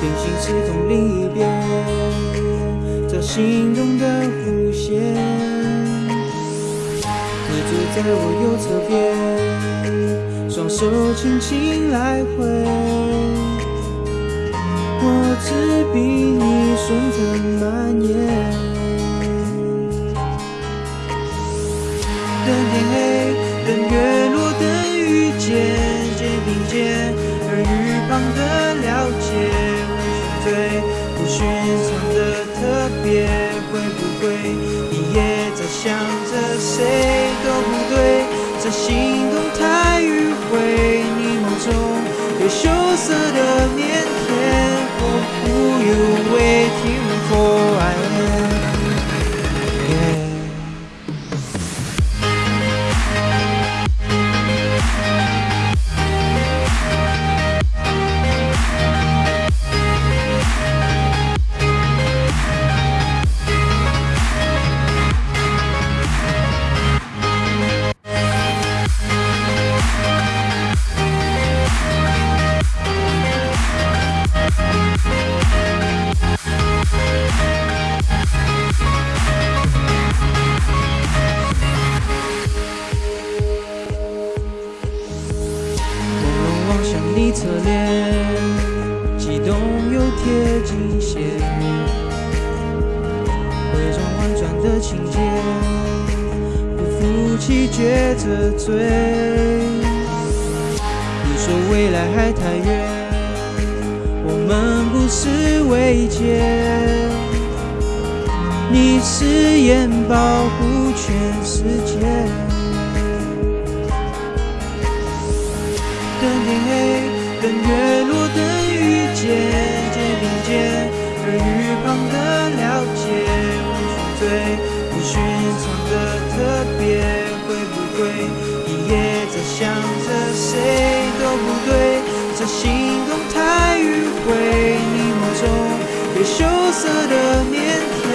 平行时空另一边这心动的弧线。你坐在我右侧边双手轻轻来回。我只比你顺畅蔓延。等天黑等月落等遇见肩并肩耳语旁的谁都不对？这心动太迂回，你梦中有羞涩的又贴近些，伪装婉转的情节，不服气撅着嘴。你说未来还太远，我们不是未结。你誓言保护全世界。等天黑，等月落，等遇见，肩并肩，耳语旁的了解，会是最不寻常的特别。会不会你也在想着谁都不对？这心动太迂回，你梦中被羞涩的腼腆。